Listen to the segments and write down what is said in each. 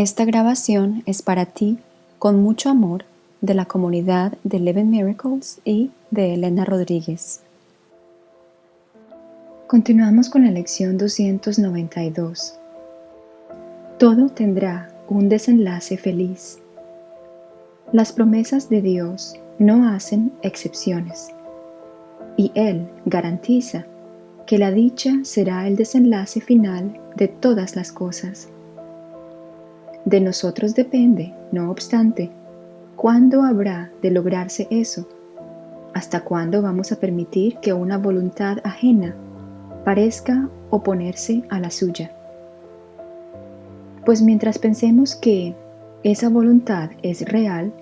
Esta grabación es para ti con mucho amor de la comunidad de Eleven Miracles y de Elena Rodríguez. Continuamos con la lección 292. Todo tendrá un desenlace feliz. Las promesas de Dios no hacen excepciones y Él garantiza que la dicha será el desenlace final de todas las cosas. De nosotros depende, no obstante, cuándo habrá de lograrse eso, hasta cuándo vamos a permitir que una voluntad ajena parezca oponerse a la suya. Pues mientras pensemos que esa voluntad es real,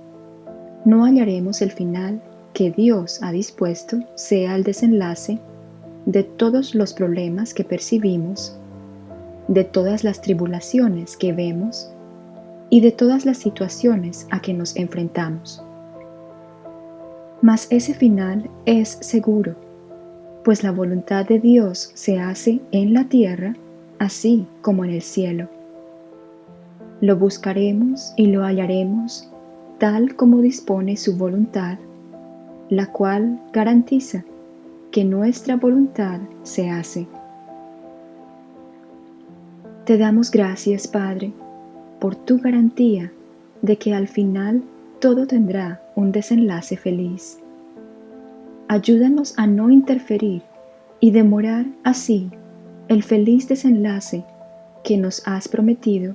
no hallaremos el final que Dios ha dispuesto sea el desenlace de todos los problemas que percibimos, de todas las tribulaciones que vemos y de todas las situaciones a que nos enfrentamos. Mas ese final es seguro, pues la voluntad de Dios se hace en la tierra así como en el cielo. Lo buscaremos y lo hallaremos tal como dispone su voluntad, la cual garantiza que nuestra voluntad se hace. Te damos gracias, Padre, por tu garantía de que al final todo tendrá un desenlace feliz. Ayúdanos a no interferir y demorar así el feliz desenlace que nos has prometido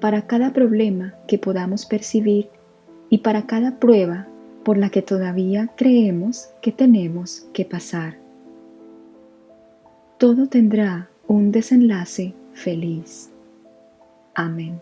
para cada problema que podamos percibir y para cada prueba por la que todavía creemos que tenemos que pasar. Todo tendrá un desenlace feliz. Amén.